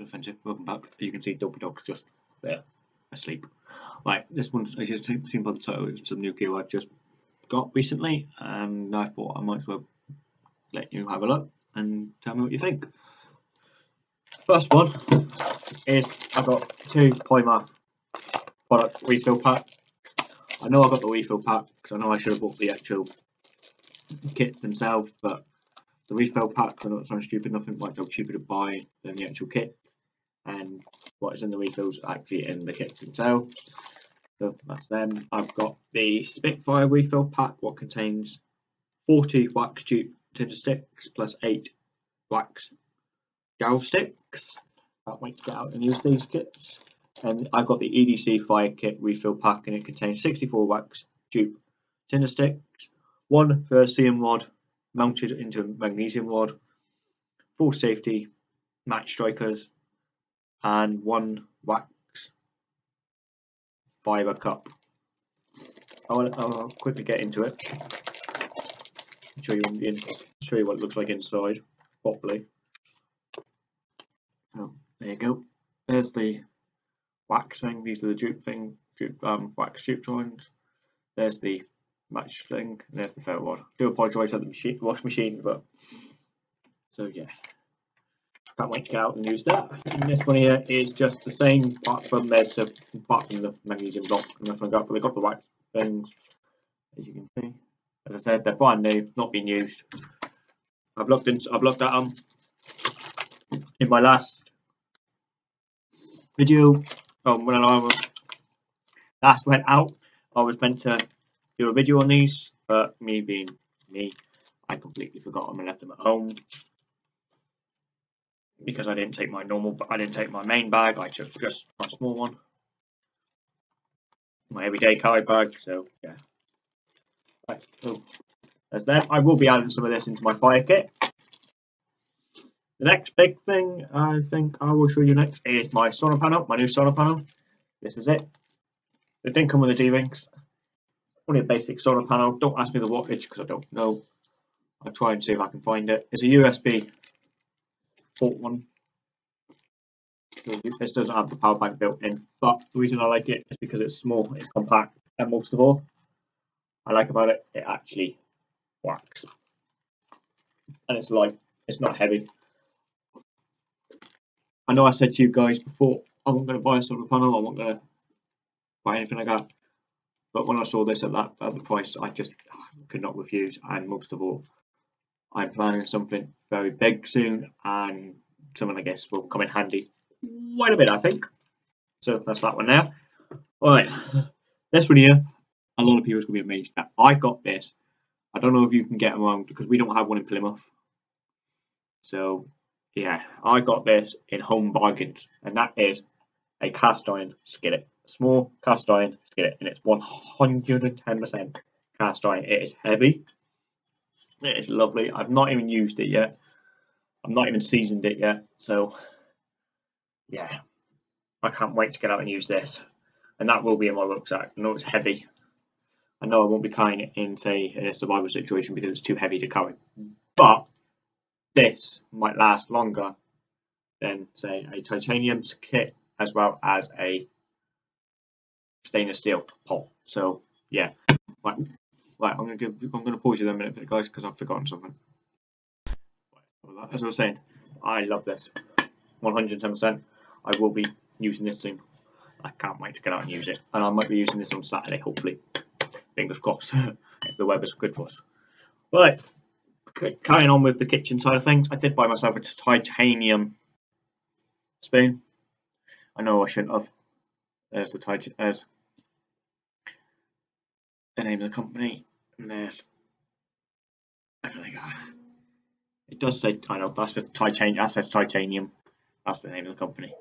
offensive. Welcome back. You can see Dopey Dog's just there, asleep. Right, this one's, as you've seen by the title, it's some new gear I've just got recently, and I thought I might as well let you have a look and tell me what you think. First one is I've got two Polymath product refill pack. I know I got the refill pack because I know I should have bought the actual kits themselves, but the refill packs are not so stupid, nothing like so cheaper to buy than the actual kit. And what is in the refills actually in the kits themselves. So that's them. I've got the Spitfire refill pack, what contains 40 wax tube tinder sticks plus 8 wax gel sticks. Can't wait to get out and use these kits. And I've got the EDC fire kit refill pack and it contains 64 wax tube tinder sticks, one Vercium rod mounted into a magnesium rod, full safety match strikers, and one wax fiber cup. I'll, I'll quickly get into it. Show you, in, show you what it looks like inside properly. Oh, there you go. There's the wax thing. These are the dupe thing, dupe, um, wax dupe joints. There's the match thing, there's the ferro rod. do apologise at the machine, wash machine, but so yeah. To get out and use that. And this one here is just the same, apart from there's a, apart from the magnesium block and nothing like that, but they got the right things, as you can see. As I said, they're brand new, not being used. I've looked into, I've looked at them in my last video. Um, when I last went out, I was meant to do a video on these, but me being me, I completely forgot them and left them at home because I didn't take my normal, I didn't take my main bag, I took just my small one, my everyday carry bag, so yeah. Right, so there's that. I will be adding some of this into my fire kit. The next big thing I think I will show you next is my solar panel, my new solar panel. This is it. It didn't come with the D-rings. Only a basic solar panel. Don't ask me the wattage because I don't know. I'll try and see if I can find it. It's a USB port one. This doesn't have the power bank built in, but the reason I like it is because it's small, it's compact, and most of all, I like about it, it actually works. And it's light, it's not heavy. I know I said to you guys before, I'm not going to buy a solar panel, I'm not going to buy anything like that. But when I saw this at that at the price, I just could not refuse. And most of all, I'm planning something very big soon, and something I guess will come in handy quite a bit, I think. So that's that one now. All right, this one here, a lot of people are going to be amazed at. I got this. I don't know if you can get them around because we don't have one in Plymouth. So yeah, I got this in Home Bargains, and that is a cast iron skillet, small cast iron skillet, and it's 110% cast iron. It is heavy, it is lovely. I've not even used it yet. I've not even seasoned it yet. So, yeah, I can't wait to get out and use this. And that will be in my rucksack. I know it's heavy. I know I won't be carrying it in, say, a survival situation because it's too heavy to carry. But this might last longer than, say, a titanium kit as well as a stainless steel pole. So, yeah, right, Right, I'm gonna give, I'm gonna pause you there a minute, guys, because I've forgotten something. As I was saying, I love this. 110%. I will be using this soon. I can't wait to get out and use it. And I might be using this on Saturday, hopefully. Fingers crossed, if the weather's good for us. Right, eh, carrying on with the kitchen side of things, I did buy myself a titanium spoon. I know I shouldn't have. There's the titanium. There's the name of the company there's it does say I know that's a titanium that says titanium. That's the name of the company.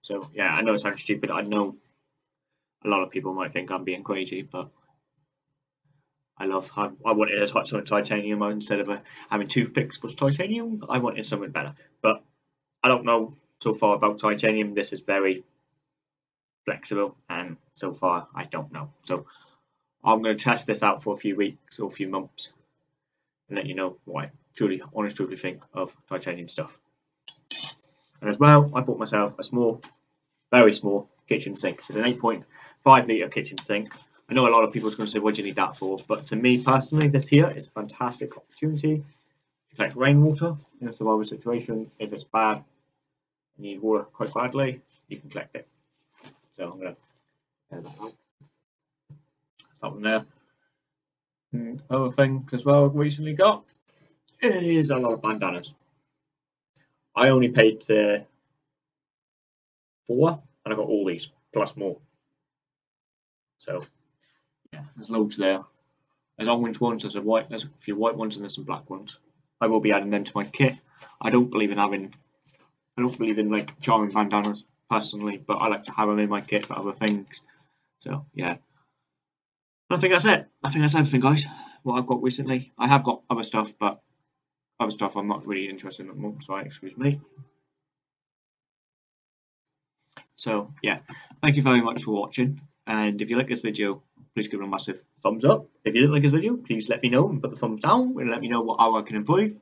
So yeah I know it sounds stupid. I know a lot of people might think I'm being crazy but I love I, I wanted a something titanium instead of a, having toothpicks was titanium. I wanted something better. But I don't know so far about titanium. This is very flexible and so far I don't know. So I'm going to test this out for a few weeks or a few months and let you know what I truly, honestly, truly think of titanium stuff. And as well, I bought myself a small, very small kitchen sink. It's an 8.5 litre kitchen sink. I know a lot of people are going to say, what do you need that for? But to me personally, this here is a fantastic opportunity to collect rainwater in a survival situation. If it's bad, you need water quite badly, you can collect it. So I'm going to uh, from there. And other things as well I've recently got is a lot of bandanas. I only paid the four and I got all these plus more. So yeah, there's loads there. There's orange ones, there's a white, there's a few white ones and there's some black ones. I will be adding them to my kit. I don't believe in having I don't believe in like charming bandanas personally, but I like to have them in my kit for other things. So yeah. I think that's it. I think that's everything guys. What I've got recently. I have got other stuff, but other stuff I'm not really interested in moment, so excuse me. So yeah, thank you very much for watching. And if you like this video, please give it a massive thumbs up. If you didn't like this video, please let me know and put the thumbs down and let me know what I can improve.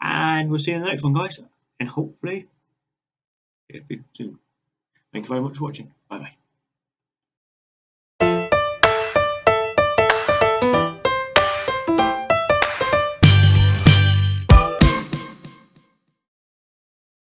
And we'll see you in the next one, guys. And hopefully, it'll be soon. Thank you very much for watching. Bye bye.